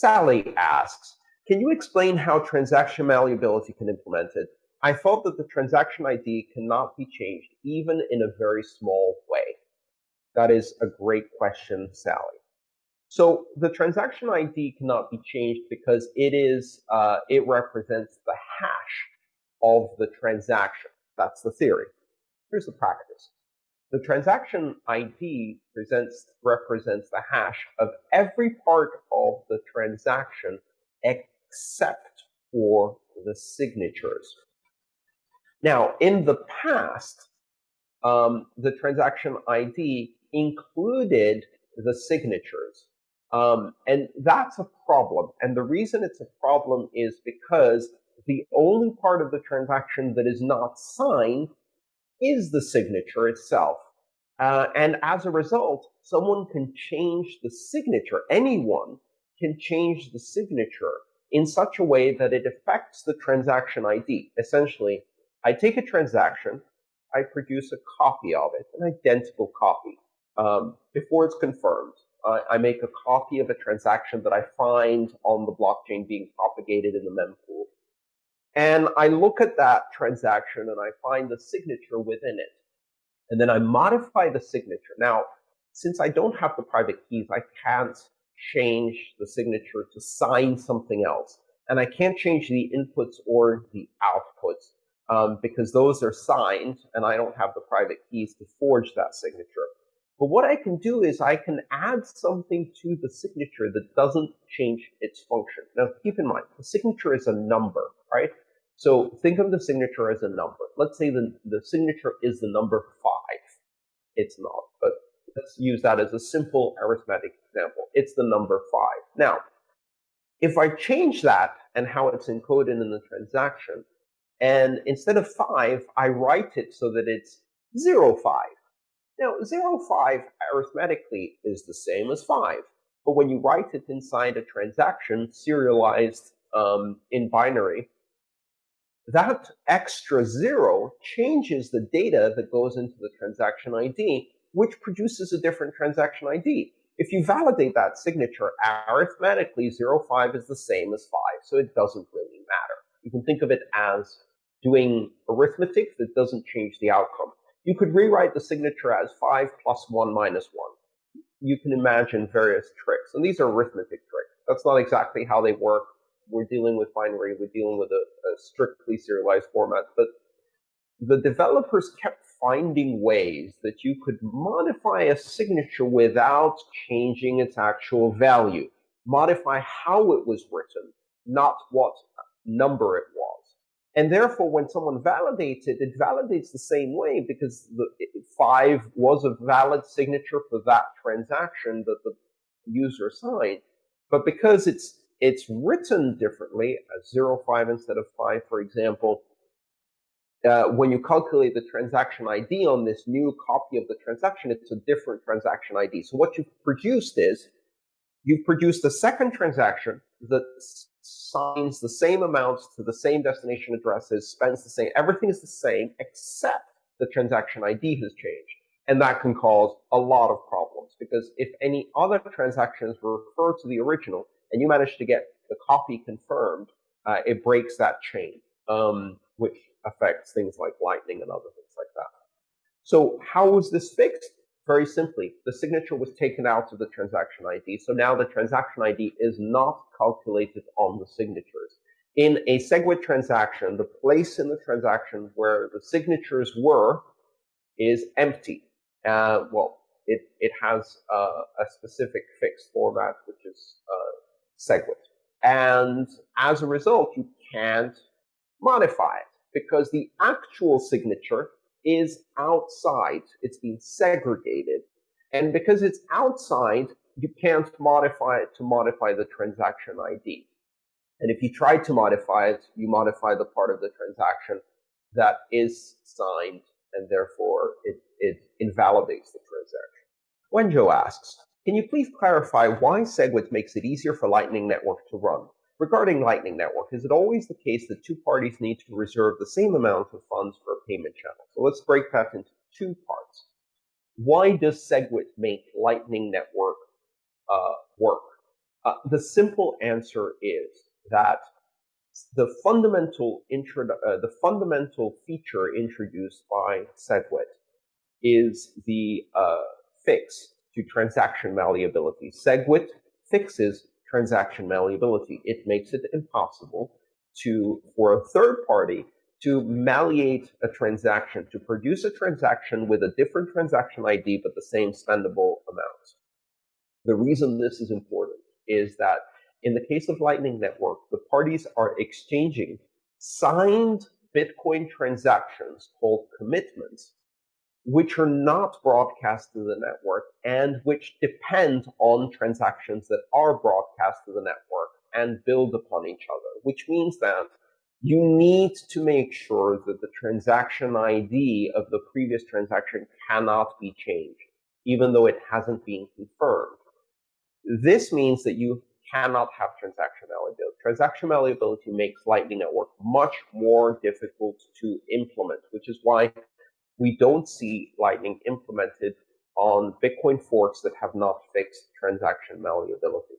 Sally asks, can you explain how transaction malleability can be implemented? I thought that the transaction ID cannot be changed even in a very small way. That is a great question, Sally. So the transaction ID cannot be changed because it is uh, it represents the hash of the transaction. That's the theory. Here's the practice. The transaction ID presents represents the hash of every part of the transaction except for the signatures. Now, in the past, um, the transaction ID included the signatures. Um, and that's a problem. And the reason it's a problem is because the only part of the transaction that is not signed is the signature itself. Uh, and as a result, someone can change the signature. Anyone can change the signature in such a way that it affects the transaction ID. Essentially, I take a transaction, I produce a copy of it, an identical copy, um, before it's confirmed. I, I make a copy of a transaction that I find on the blockchain being propagated in the mempool. And I look at that transaction and I find the signature within it. And then I modify the signature. Now, since I don't have the private keys, I can't change the signature to sign something else. And I can't change the inputs or the outputs um, because those are signed and I don't have the private keys to forge that signature. But what I can do is I can add something to the signature that doesn't change its function. Now, keep in mind, the signature is a number, right? So think of the signature as a number. Let's say the, the signature is the number five. It's not, but let's use that as a simple arithmetic example. It's the number five. Now, if I change that and how it's encoded in the transaction, and instead of five, I write it so that it's zero five. Now, 0, 5 arithmetically is the same as 5, but when you write it inside a transaction serialized um, in binary, that extra 0 changes the data that goes into the transaction ID, which produces a different transaction ID. If you validate that signature arithmetically, 0, 5 is the same as 5, so it doesn't really matter. You can think of it as doing arithmetic that doesn't change the outcome. You could rewrite the signature as 5 plus 1 minus 1. You can imagine various tricks. And these are arithmetic tricks. That's not exactly how they work. We're dealing with binary. We're dealing with a, a strictly serialized format. But the developers kept finding ways that you could modify a signature without changing its actual value. Modify how it was written, not what number it was. And therefore, when someone validates it, it validates the same way because the five was a valid signature for that transaction that the user signed. But because it's it's written differently, as zero five instead of five, for example, uh, when you calculate the transaction ID on this new copy of the transaction, it's a different transaction ID. So what you've produced is you've produced a second transaction that signs the same amounts to the same destination addresses, spends the same, everything is the same except the transaction ID has changed. And that can cause a lot of problems because if any other transactions refer to the original and you manage to get the copy confirmed, uh, it breaks that chain, um, which affects things like Lightning and other things like that. So how was this fixed? Very simply, the signature was taken out of the transaction ID. So now the transaction ID is not calculated on the signatures. In a SegWit transaction, the place in the transaction where the signatures were is empty. Uh, well, it, it has uh, a specific fixed format, which is uh, SegWit. And as a result, you can't modify it because the actual signature is outside. It's been segregated. And because it's outside, you can't modify it to modify the transaction ID. And if you try to modify it, you modify the part of the transaction that is signed, and therefore it, it invalidates the transaction. Wenjo asks, can you please clarify why SegWit makes it easier for Lightning Network to run? Regarding Lightning Network, is it always the case that two parties need to reserve the same amount of funds for a payment channel? So let's break that into two parts. Why does SegWit make Lightning Network uh, work? Uh, the simple answer is that the fundamental uh, the fundamental feature introduced by SegWit is the uh, fix to transaction malleability. SegWit fixes transaction malleability. It makes it impossible to for a third party to malleate a transaction, to produce a transaction with a different transaction ID but the same spendable amount. The reason this is important is that in the case of Lightning Network, the parties are exchanging signed Bitcoin transactions called commitments, which are not broadcast to the network and which depend on transactions that are broadcast to the network and build upon each other, which means that you need to make sure that the transaction ID of the previous transaction cannot be changed, even though it hasn't been confirmed. This means that you cannot have transaction malleability. Transaction malleability makes Lightning Network much more difficult to implement, which is why we don't see Lightning implemented on Bitcoin forks that have not fixed transaction malleability.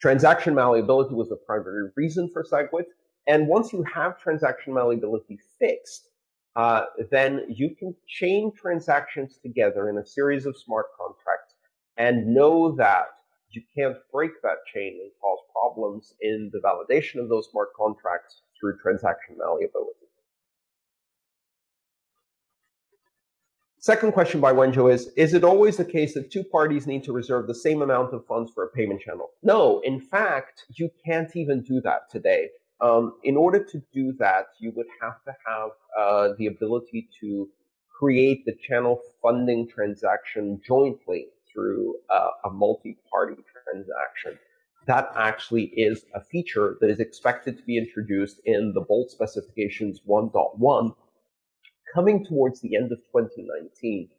Transaction malleability was the primary reason for SegWit, and once you have transaction malleability fixed, uh, then you can chain transactions together in a series of smart contracts and know that you can't break that chain and cause problems in the validation of those smart contracts through transaction malleability. Second question by Wenjo is, is it always the case that two parties need to reserve the same amount of funds for a payment channel? No, in fact, you can't even do that today. Um, in order to do that, you would have to have uh, the ability to create the channel funding transaction jointly through uh, a multi-party transaction. That actually is a feature that is expected to be introduced in the Bolt specifications 1.1 coming towards the end of 2019.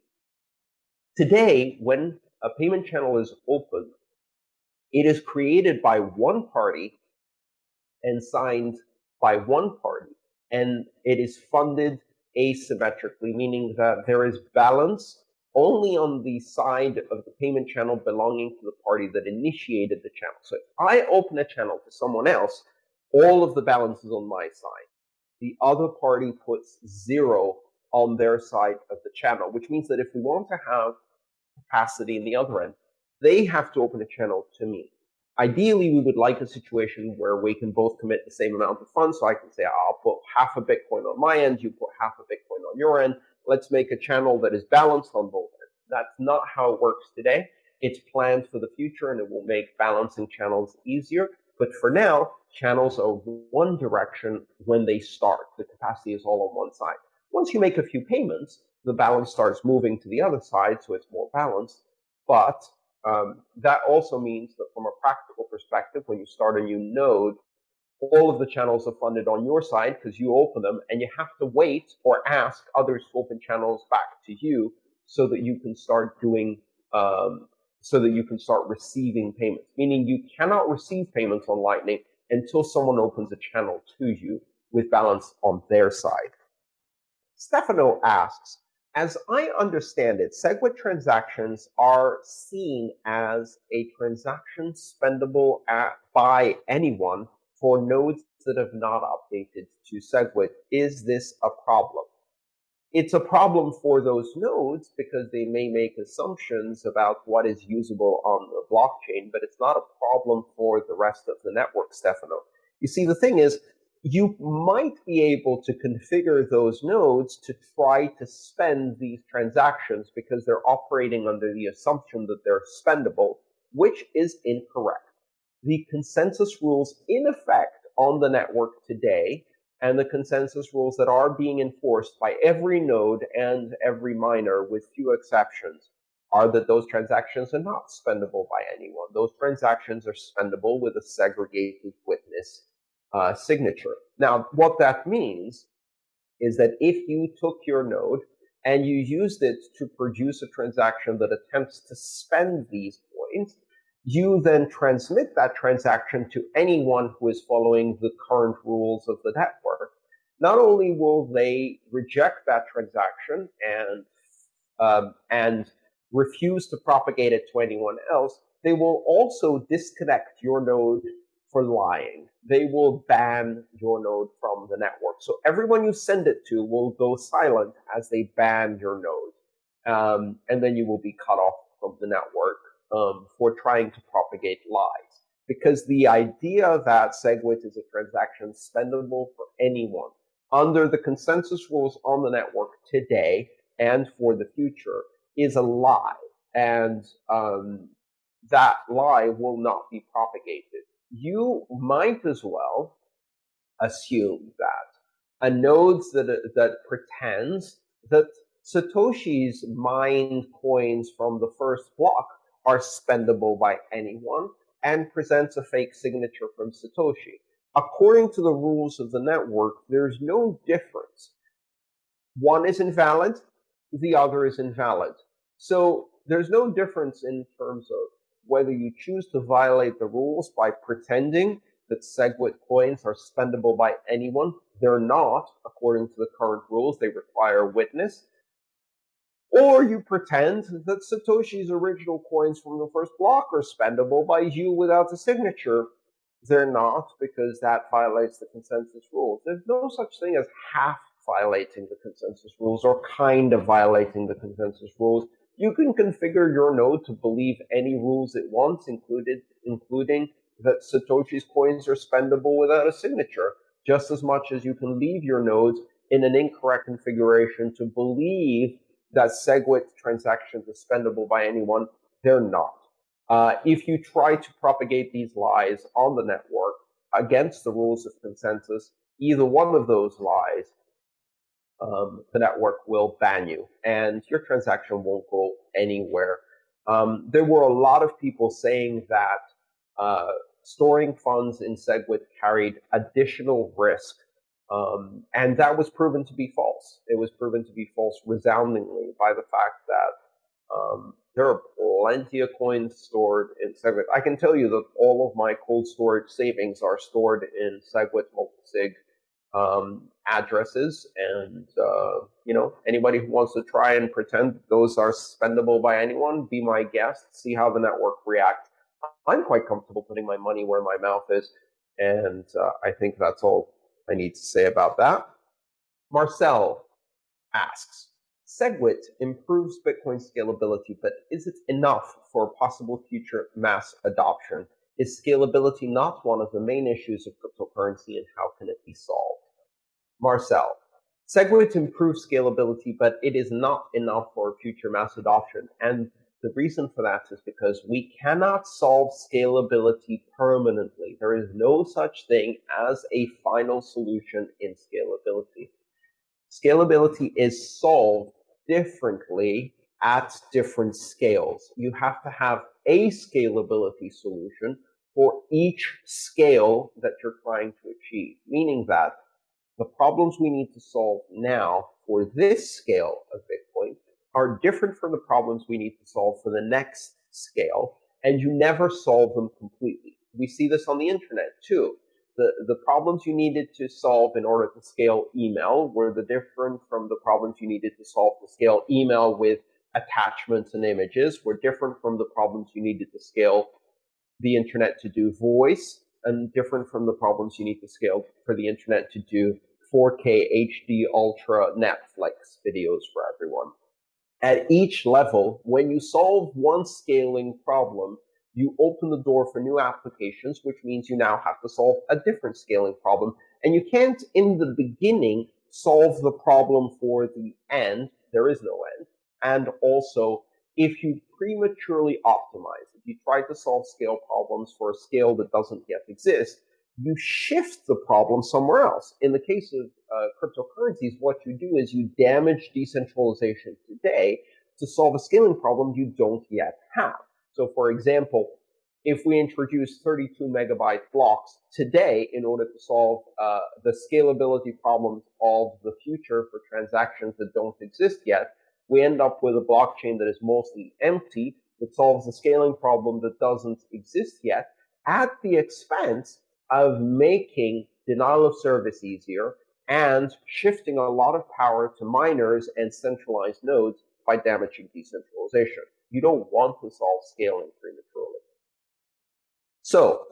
Today, when a payment channel is open, it is created by one party and signed by one party, and it is funded asymmetrically, meaning that there is balance only on the side of the payment channel belonging to the party that initiated the channel. So if I open a channel to someone else, all of the balance is on my side. The other party puts zero on their side of the channel, which means that if we want to have capacity in the other end, they have to open a channel to me. Ideally, we would like a situation where we can both commit the same amount of funds. So I can say, I'll put half a Bitcoin on my end, you put half a Bitcoin on your end. Let's make a channel that is balanced on both ends. That's not how it works today. It's planned for the future and it will make balancing channels easier. But for now, channels are one direction when they start. The capacity is all on one side. Once you make a few payments, the balance starts moving to the other side, so it's more balanced. But um, that also means that from a practical perspective, when you start a new node, all of the channels are funded on your side because you open them, and you have to wait or ask others to open channels back to you so that you can start doing, um, so that you can start receiving payments. Meaning you cannot receive payments on Lightning until someone opens a channel to you with balance on their side. Stefano asks, as I understand it, SegWit transactions are seen as a transaction spendable at, by anyone for nodes that have not updated to SegWit. Is this a problem? It's a problem for those nodes because they may make assumptions about what is usable on the blockchain, but it's not a problem for the rest of the network, Stefano. You see, the thing is, you might be able to configure those nodes to try to spend these transactions because they're operating under the assumption that they're spendable, which is incorrect. The consensus rules in effect on the network today and the consensus rules that are being enforced by every node and every miner with few exceptions are that those transactions are not spendable by anyone. Those transactions are spendable with a segregated witness uh, signature. Now, what that means is that if you took your node and you used it to produce a transaction that attempts to spend these points, you then transmit that transaction to anyone who is following the current rules of the network. Not only will they reject that transaction and um, and refuse to propagate it to anyone else, they will also disconnect your node for lying. They will ban your node from the network. So everyone you send it to will go silent as they ban your node. Um, and then you will be cut off from the network um, for trying to propagate lies. Because the idea that SegWit is a transaction spendable for anyone under the consensus rules on the network today and for the future is a lie. And um, that lie will not be propagated. You might as well assume that a node that, that pretends that Satoshi's mined coins from the first block are spendable by anyone and presents a fake signature from Satoshi. According to the rules of the network, there's no difference. One is invalid, the other is invalid. So there's no difference in terms of whether you choose to violate the rules by pretending that SegWit coins are spendable by anyone. They're not, according to the current rules. They require witness. Or you pretend that Satoshi's original coins from the first block are spendable by you without a signature. They're not, because that violates the consensus rules. There's no such thing as half violating the consensus rules or kind of violating the consensus rules. You can configure your node to believe any rules it wants, included, including that Satoshi's coins are spendable without a signature, just as much as you can leave your nodes in an incorrect configuration to believe that SegWit transactions are spendable by anyone. They're not. Uh, if you try to propagate these lies on the network against the rules of consensus, either one of those lies, um, the network will ban you and your transaction won't go anywhere. Um, there were a lot of people saying that uh, storing funds in SegWit carried additional risk um, and that was proven to be false. It was proven to be false resoundingly by the fact that um, there are plenty of coins stored in SegWit. I can tell you that all of my cold storage savings are stored in SegWit multisig um, addresses, and uh, you know anybody who wants to try and pretend those are spendable by anyone, be my guest. See how the network reacts. I'm quite comfortable putting my money where my mouth is, and uh, I think that's all I need to say about that. Marcel asks, SegWit improves Bitcoin scalability, but is it enough for possible future mass adoption? Is scalability not one of the main issues of cryptocurrency and how can it be solved? Marcel, SegWit improves scalability, but it is not enough for future mass adoption. And the reason for that is because we cannot solve scalability permanently. There is no such thing as a final solution in scalability. Scalability is solved differently at different scales. You have to have a scalability solution for each scale that you're trying to achieve, meaning that the problems we need to solve now for this scale of Bitcoin are different from the problems we need to solve for the next scale, and you never solve them completely. We see this on the internet too. The, the problems you needed to solve in order to scale email were the different from the problems you needed to solve to scale email with attachments and images were different from the problems you needed to scale the internet to do voice and different from the problems you need to scale for the internet to do 4K HD Ultra Netflix videos for everyone at each level, when you solve one scaling problem, you open the door for new applications, which means you now have to solve a different scaling problem. And you can't, in the beginning, solve the problem for the end. There is no end. And also, if you prematurely optimize, if you try to solve scale problems for a scale that doesn't yet exist, you shift the problem somewhere else. In the case of uh, cryptocurrencies, what you do is you damage decentralization today to solve a scaling problem you don't yet have. So, for example, if we introduce 32 megabyte blocks today in order to solve uh, the scalability problems of the future for transactions that don't exist yet, we end up with a blockchain that is mostly empty that solves a scaling problem that doesn't exist yet at the expense of making denial of service easier and shifting a lot of power to miners and centralized nodes by damaging decentralization. You don't want to solve scaling prematurely. So,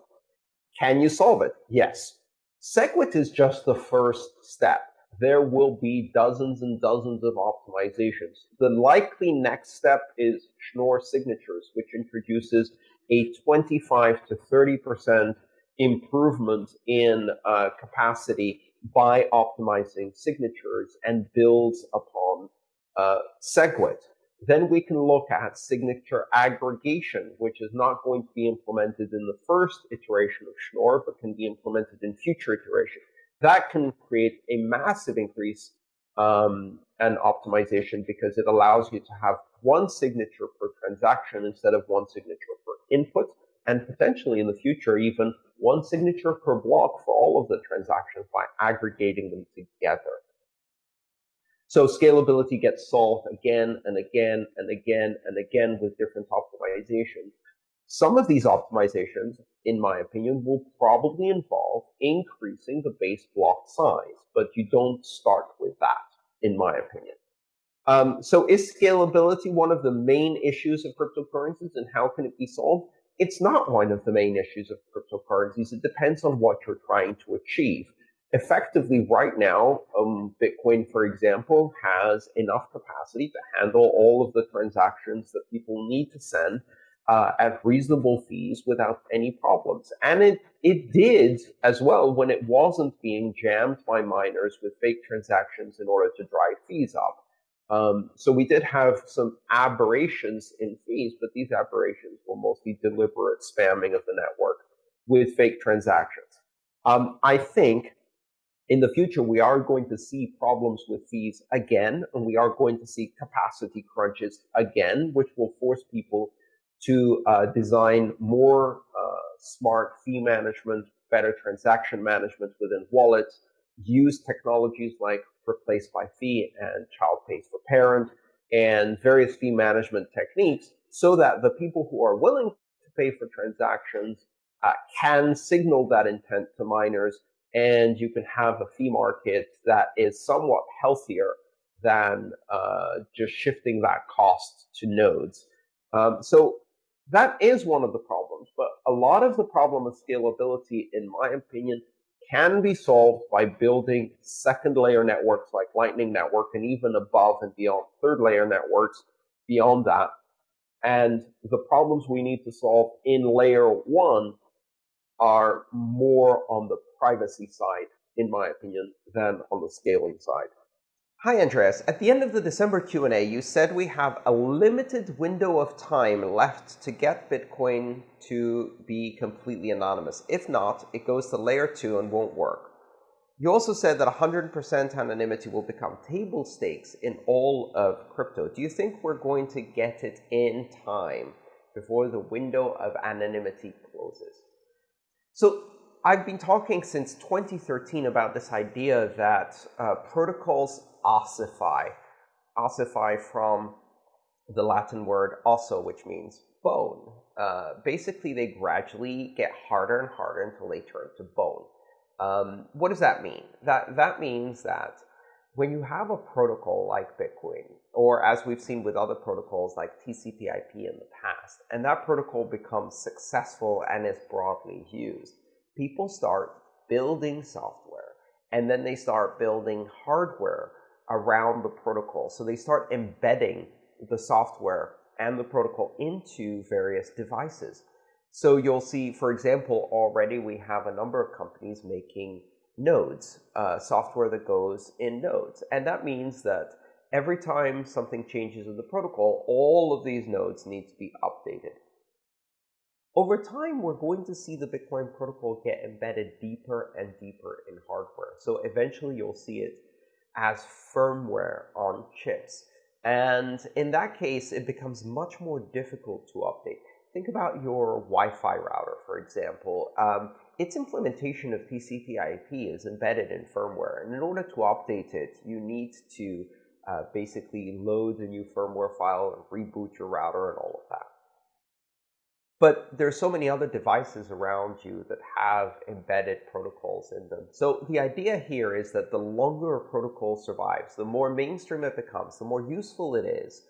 can you solve it? Yes. SegWit is just the first step. There will be dozens and dozens of optimizations. The likely next step is Schnorr signatures, which introduces a 25 to 30% improvement in uh, capacity by optimizing signatures and builds upon uh, SegWit. Then we can look at signature aggregation, which is not going to be implemented in the first iteration of Schnorr, but can be implemented in future iterations. That can create a massive increase um, and optimization because it allows you to have one signature per transaction instead of one signature per input, and potentially in the future, even one signature per block for all of the transactions by aggregating them together. So scalability gets solved again and again and again and again with different optimizations. Some of these optimizations, in my opinion, will probably involve increasing the base block size, but you don't start with that, in my opinion. Um, so is scalability one of the main issues of cryptocurrencies and how can it be solved? It's not one of the main issues of cryptocurrencies. It depends on what you're trying to achieve effectively right now, um, Bitcoin, for example, has enough capacity to handle all of the transactions that people need to send uh, at reasonable fees without any problems. And it, it did as well when it wasn't being jammed by miners with fake transactions in order to drive fees up. Um, so we did have some aberrations in fees, but these aberrations were mostly deliberate spamming of the network with fake transactions. Um, I think in the future, we are going to see problems with fees again, and we are going to see capacity crunches again, which will force people to uh, design more uh, smart fee management, better transaction management within wallets, use technologies like replace by fee and child pays for parent, and various fee management techniques so that the people who are willing to pay for transactions uh, can signal that intent to miners and you can have a fee market that is somewhat healthier than uh, just shifting that cost to nodes. Um, so that is one of the problems, but a lot of the problem of scalability, in my opinion, can be solved by building second layer networks like Lightning Network and even above and beyond third layer networks beyond that. And the problems we need to solve in layer one are more on the privacy side, in my opinion, than on the scaling side. Hi, Andreas. At the end of the December Q&A, you said we have a limited window of time left to get Bitcoin to be completely anonymous. If not, it goes to layer two and won't work. You also said that 100% anonymity will become table stakes in all of crypto. Do you think we're going to get it in time before the window of anonymity closes? So I've been talking since 2013 about this idea that uh, protocols ossify, ossify from the Latin word osso, which means bone. Uh, basically, they gradually get harder and harder until they turn to bone. Um, what does that mean? That, that means that when you have a protocol like Bitcoin, or as we've seen with other protocols like TCP/IP in the past, and that protocol becomes successful and is broadly used, people start building software and then they start building hardware around the protocol. So they start embedding the software and the protocol into various devices. So you'll see, for example, already we have a number of companies making nodes, uh, software that goes in nodes. And that means that every time something changes in the protocol, all of these nodes need to be updated. Over time, we're going to see the Bitcoin protocol get embedded deeper and deeper in hardware. So eventually you'll see it as firmware on chips. And in that case, it becomes much more difficult to update. Think about your Wi-Fi router, for example. Um, its implementation of TCP/IP is embedded in firmware, and in order to update it, you need to uh, basically load a new firmware file and reboot your router and all of that. But there's so many other devices around you that have embedded protocols in them. So the idea here is that the longer a protocol survives, the more mainstream it becomes, the more useful it is,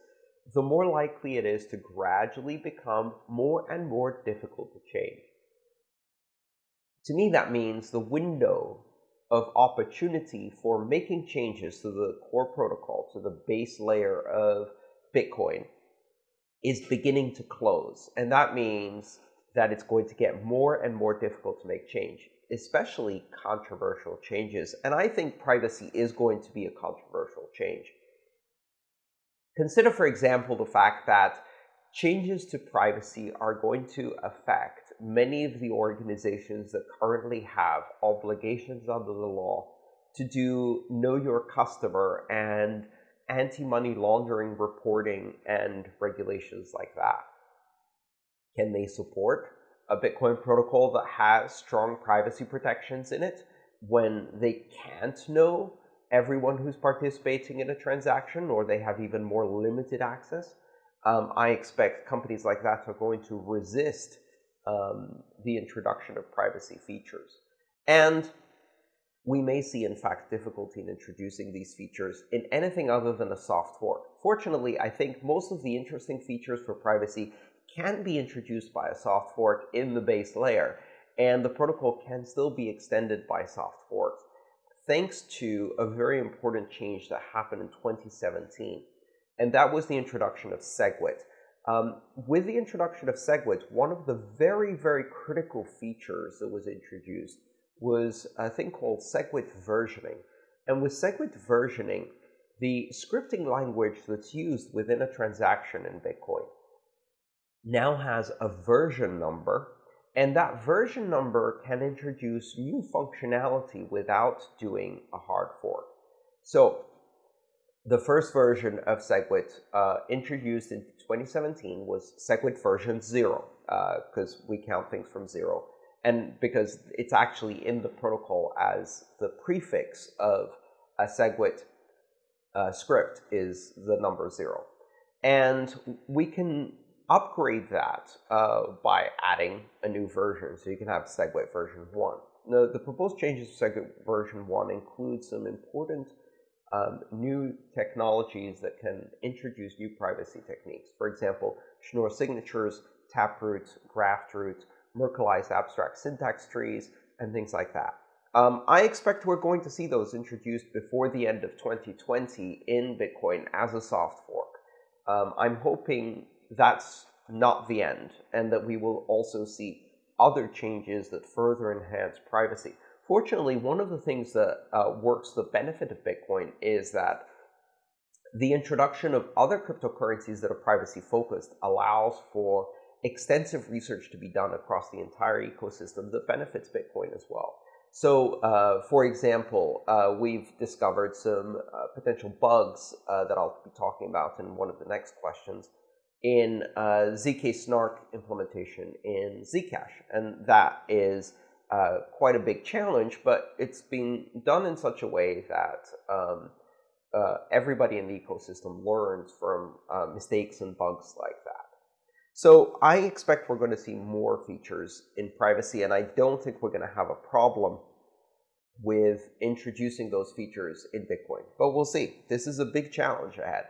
the more likely it is to gradually become more and more difficult to change. To me, that means the window of opportunity for making changes to the core protocol, to the base layer of Bitcoin, is beginning to close. And that means that it's going to get more and more difficult to make change, especially controversial changes. And I think privacy is going to be a controversial change. Consider, for example, the fact that changes to privacy are going to affect many of the organizations that currently have obligations under the law to do know your customer and anti-money laundering reporting and regulations like that. Can they support a Bitcoin protocol that has strong privacy protections in it when they can't know everyone who's participating in a transaction or they have even more limited access? Um, I expect companies like that are going to resist um, the introduction of privacy features. And we may see, in fact, difficulty in introducing these features in anything other than a soft fork. Fortunately, I think most of the interesting features for privacy can be introduced by a soft fork in the base layer, and the protocol can still be extended by soft forks, thanks to a very important change that happened in 2017, and that was the introduction of SegWit. Um, with the introduction of SegWit, one of the very, very critical features that was introduced was a thing called SegWit versioning. And with SegWit versioning, the scripting language that's used within a transaction in Bitcoin now has a version number, and that version number can introduce new functionality without doing a hard fork. So the first version of SegWit uh, introduced in 2017 was SegWit version 0, because uh, we count things from 0 and because it's actually in the protocol as the prefix of a SegWit uh, script is the number zero. And we can upgrade that uh, by adding a new version. So you can have SegWit version 1. Now, the proposed changes to SegWit version 1 include some important um, new technologies that can introduce new privacy techniques. For example, Schnorr signatures, taproot, graftroot, Merkleized abstract syntax trees, and things like that. Um, I expect we're going to see those introduced before the end of 2020 in Bitcoin as a soft fork. Um, I'm hoping that's not the end, and that we will also see other changes that further enhance privacy. Fortunately, one of the things that uh, works the benefit of Bitcoin is that the introduction of other cryptocurrencies that are privacy focused allows for extensive research to be done across the entire ecosystem that benefits Bitcoin as well. So, uh, for example, uh, we've discovered some uh, potential bugs uh, that I'll be talking about in one of the next questions in uh, ZK Snark implementation in Zcash. And that is uh, quite a big challenge, but it's being done in such a way that um, everybody in the ecosystem learns from mistakes and bugs like that. So I expect we're going to see more features in privacy, and I don't think we're going to have a problem with introducing those features in Bitcoin. But we'll see. This is a big challenge ahead.